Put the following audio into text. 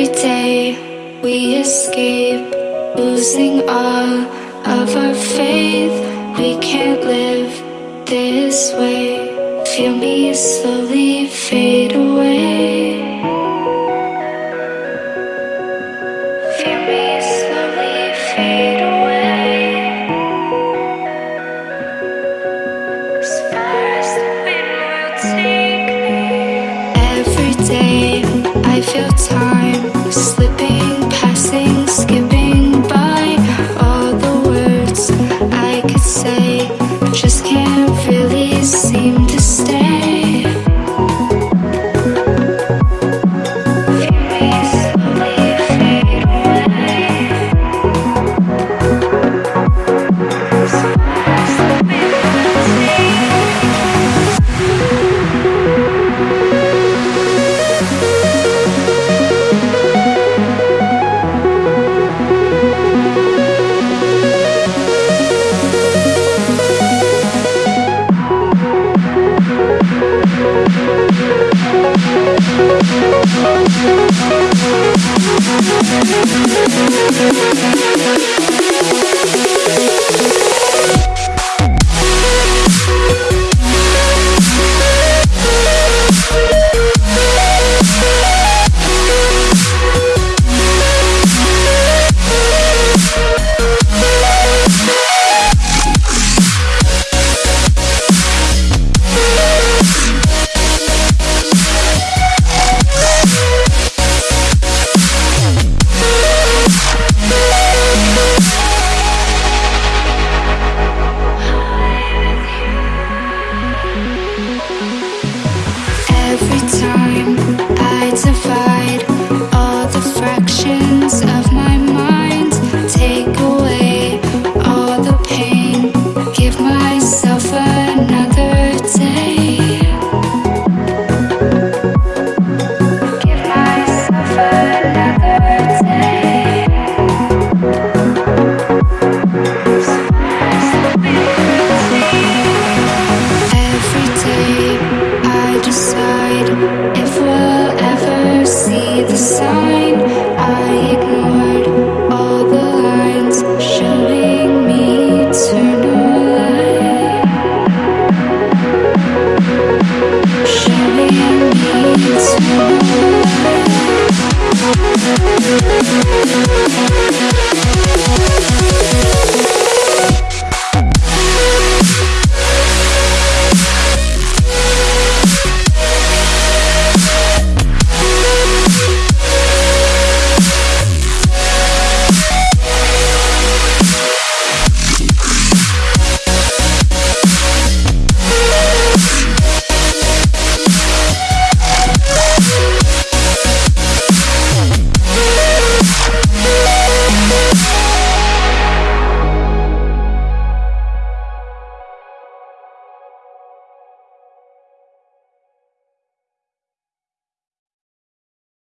Every day we escape, losing all of our faith. We can't live this way. Feel me slowly fade away. Feel me slowly fade away. Every day I feel tired. seem to stay. We'll be right back.